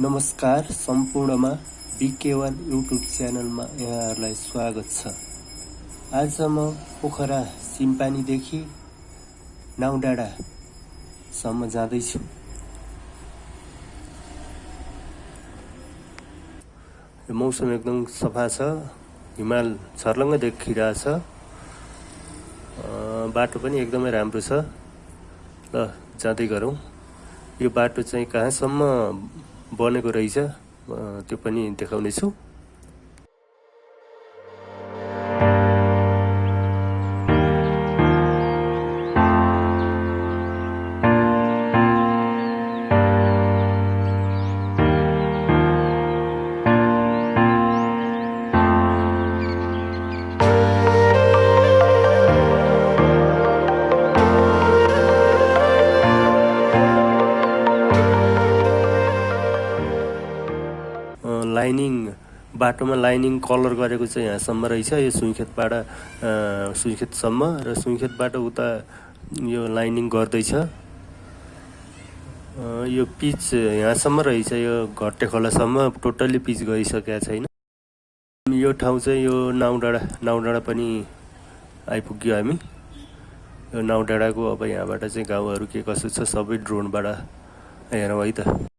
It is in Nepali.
नमस्कार सम्पूर्णमा बिके वान युट्युब च्यानलमा यहाँहरूलाई स्वागत छ। आज म पोखरा सिम्पानीदेखि नाउँडाँडासम्म जाँदैछु। मौसम एकदम सफा छ हिमाल छर्लङ्ग देखिरहेछ बाटो पनि एकदमै राम्रो छ। ल जाँदै गरौँ। यो बाटो चाहिँ कहाँसम्म बनेको रहेछ। त्यो पनि देखाउनेछु। बाटोमा लाइनिङ कलर गरेको चाहिँ यहाँसम्म रहेछ। यो सुइखेतबाट सुइखेतसम्म र सुइखेतबाट उता यो लाइनिङ गर्दैछ। यो पिच यहाँसम्म रहेछ। यो घट्टे खोलासम्म टोटल्ली पिच गइसकेका छैन। यो ठाउँ चाहिँ यो नाउँडाँडा नाउँडाँडा पनि आइपुग्यो हामी। यो नाउँडाँडाको अब यहाँबाट चाहिँ गाउँहरू के कसो छ सबै ड्रोनबाट हेरौँ है त।